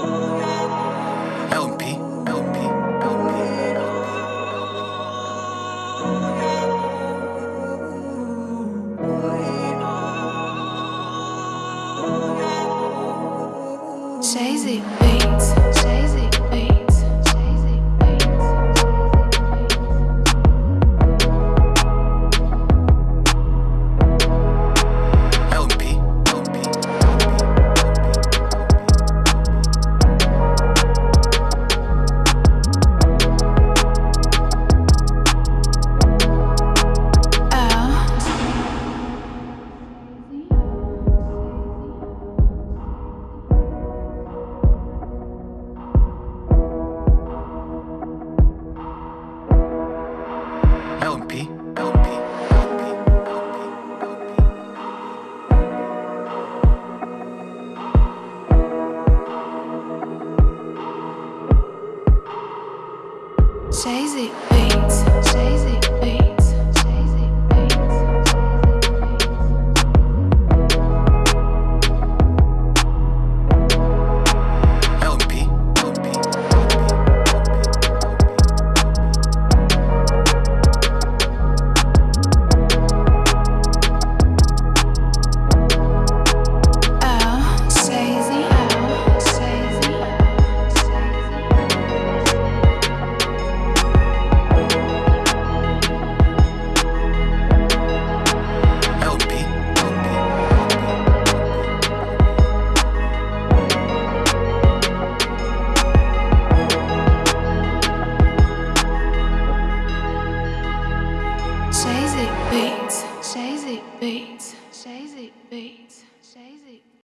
LP, LP, LP, LP. Beats, Jay-Z beats. LMP, LMP. Shazy beats, Shazy beats, Shazy beats, Shazy